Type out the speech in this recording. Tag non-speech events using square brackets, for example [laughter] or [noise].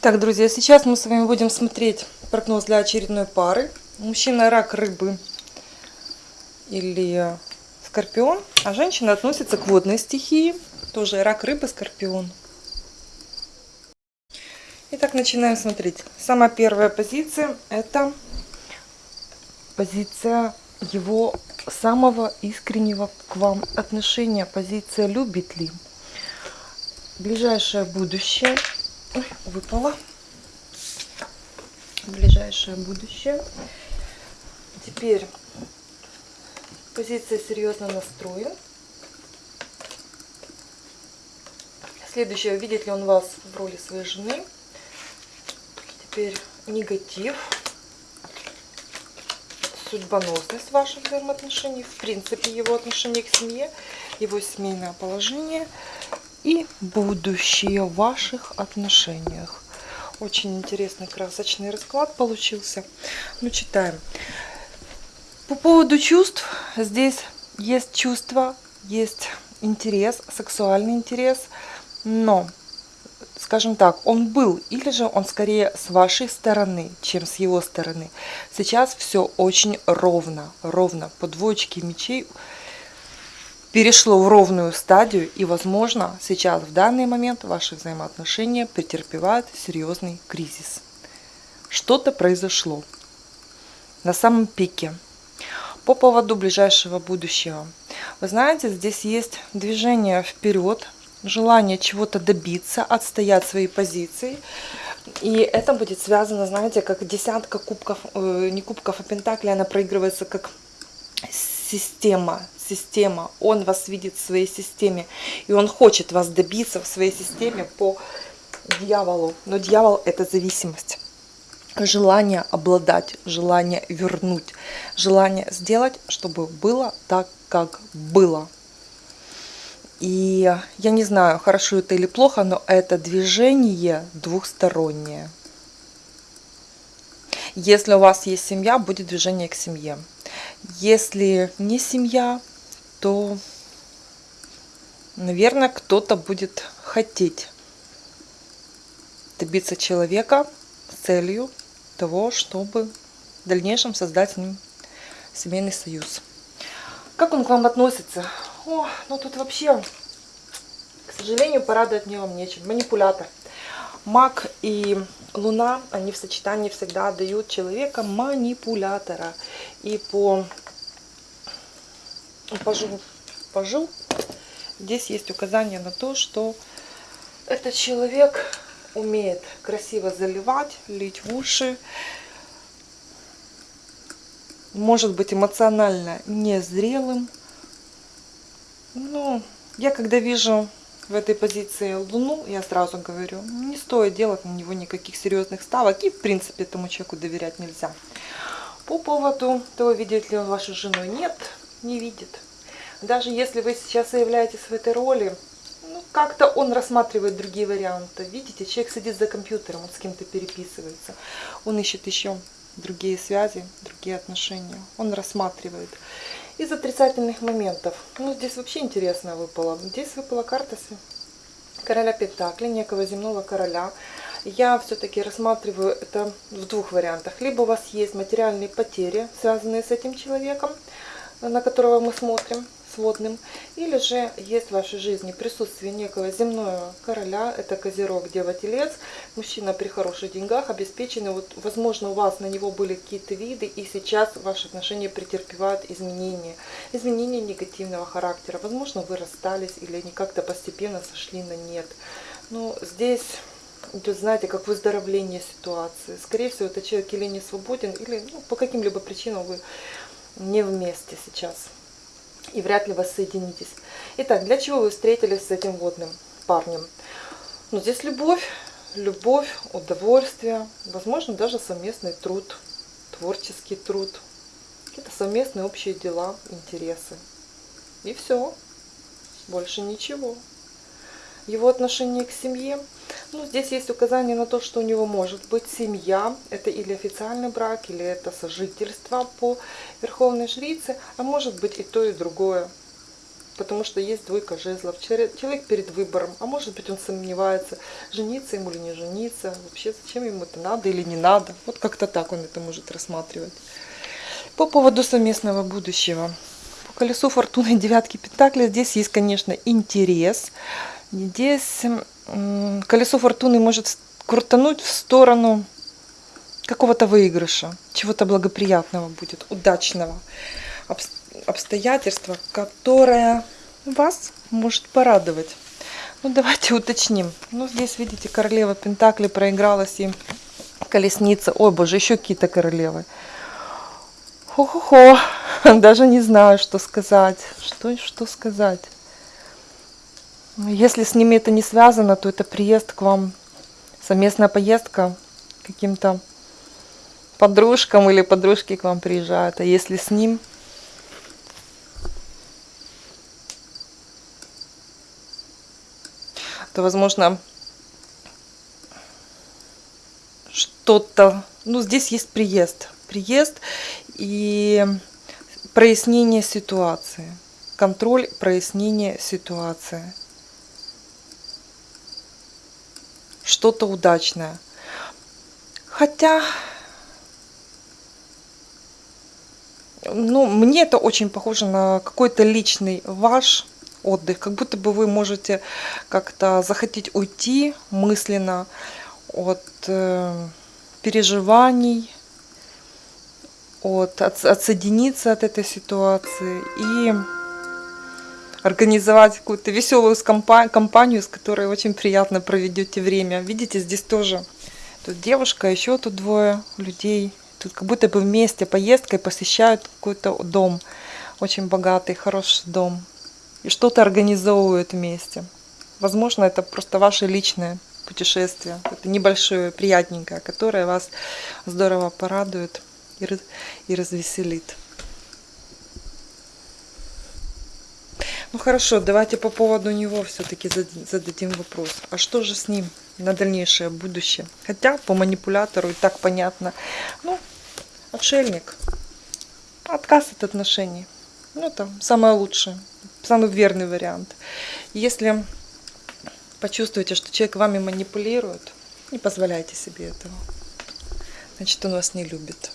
Так, друзья, сейчас мы с вами будем смотреть прогноз для очередной пары. Мужчина рак рыбы или скорпион, а женщина относится к водной стихии, тоже рак рыбы, скорпион. Итак, начинаем смотреть. Самая первая позиция это позиция его самого искреннего к вам отношения, позиция любит ли. Ближайшее будущее – Ой, выпала. Ближайшее будущее. Теперь позиция серьезно настроен. Следующее, видит ли он вас в роли своей жены. Теперь негатив. Судьбоносность ваших взаимоотношений, в принципе, его отношение к семье, его семейное положение и будущее в ваших отношениях. Очень интересный красочный расклад получился. Ну, читаем. По поводу чувств, здесь есть чувство, есть интерес, сексуальный интерес, но, скажем так, он был, или же он скорее с вашей стороны, чем с его стороны. Сейчас все очень ровно, ровно, по двоечке мечей перешло в ровную стадию и, возможно, сейчас в данный момент ваши взаимоотношения претерпевают серьезный кризис. Что-то произошло на самом пике. По поводу ближайшего будущего. Вы знаете, здесь есть движение вперед, желание чего-то добиться, отстоять свои позиции. И это будет связано, знаете, как десятка кубков, э, не кубков, а пентаклей, она проигрывается как система, система, он вас видит в своей системе, и он хочет вас добиться в своей системе по дьяволу. Но дьявол – это зависимость. Желание обладать, желание вернуть, желание сделать, чтобы было так, как было. И я не знаю, хорошо это или плохо, но это движение двухстороннее. Если у вас есть семья, будет движение к семье. Если не семья, то, наверное, кто-то будет хотеть добиться человека с целью того, чтобы в дальнейшем создать с ним семейный союз. Как он к вам относится? О, ну тут вообще, к сожалению, порадовать мне вам нечем. Манипулятор. Маг и Луна, они в сочетании всегда дают человека манипулятора. И по пожил, пожил, здесь есть указание на то, что этот человек умеет красиво заливать, лить в уши, может быть эмоционально незрелым. Но я когда вижу в этой позиции Луну, я сразу говорю, не стоит делать на него никаких серьезных ставок. И, в принципе, этому человеку доверять нельзя. По поводу того, видит ли он вашу жену, нет, не видит. Даже если вы сейчас являетесь в этой роли, ну, как-то он рассматривает другие варианты. Видите, человек сидит за компьютером, он с кем-то переписывается. Он ищет еще другие связи, другие отношения. Он рассматривает. Из отрицательных моментов. Ну, здесь вообще интересно выпало. Здесь выпала карта короля Пентакли, некого земного короля. Я все-таки рассматриваю это в двух вариантах. Либо у вас есть материальные потери, связанные с этим человеком, на которого мы смотрим сводным, или же есть в вашей жизни присутствие некого земного короля, это Козерог, Дева, Телец, мужчина при хороших деньгах, обеспеченный, вот, возможно, у вас на него были какие-то виды, и сейчас ваши отношения претерпевают изменения, изменения негативного характера, возможно, вы расстались, или они как-то постепенно сошли на нет. Но здесь идет, знаете, как выздоровление ситуации. Скорее всего, это человек или не свободен, или ну, по каким-либо причинам вы не вместе сейчас и вряд ли воссоединитесь. Итак, для чего вы встретились с этим водным парнем? Ну, здесь любовь, любовь, удовольствие, возможно, даже совместный труд, творческий труд, какие-то совместные общие дела, интересы. И все, больше ничего его отношение к семье. Ну, здесь есть указание на то, что у него может быть семья. Это или официальный брак, или это сожительство по Верховной Жрице, а может быть и то, и другое. Потому что есть двойка жезлов. Человек перед выбором. А может быть он сомневается, жениться ему или не жениться. Вообще зачем ему это надо или не надо. Вот как-то так он это может рассматривать. По поводу совместного будущего. По колесу фортуны девятки пентаклей здесь есть, конечно, интерес. Здесь колесо фортуны может крутануть в сторону какого-то выигрыша, чего-то благоприятного будет, удачного обс- обстоятельства, которое вас может порадовать. Ну, давайте уточним. Ну, здесь, видите, королева Пентакли проигралась и колесница. Ой, боже, еще какие-то королевы. Хо-хо-хо. [laughs] Даже не знаю, что сказать. Что, что сказать. Если с ними это не связано, то это приезд к вам, совместная поездка каким-то подружкам или подружки к вам приезжают. А если с ним, то, возможно, что-то... Ну, здесь есть приезд. Приезд и прояснение ситуации. Контроль, прояснение ситуации. Что-то удачное. Хотя, ну, мне это очень похоже на какой-то личный ваш отдых. Как будто бы вы можете как-то захотеть уйти мысленно от э, переживаний, от, от- отсоединиться от этой ситуации и организовать какую-то веселую компанию, с которой очень приятно проведете время. Видите, здесь тоже тут девушка, еще тут двое людей. Тут как будто бы вместе поездкой посещают какой-то дом, очень богатый, хороший дом. И что-то организовывают вместе. Возможно, это просто ваше личное путешествие. Это небольшое, приятненькое, которое вас здорово порадует и развеселит. Ну хорошо, давайте по поводу него все-таки зададим вопрос. А что же с ним на дальнейшее будущее? Хотя по манипулятору и так понятно. Ну, отшельник. Отказ от отношений. Ну, это самое лучшее, самый верный вариант. Если почувствуете, что человек вами манипулирует, не позволяйте себе этого. Значит, он вас не любит.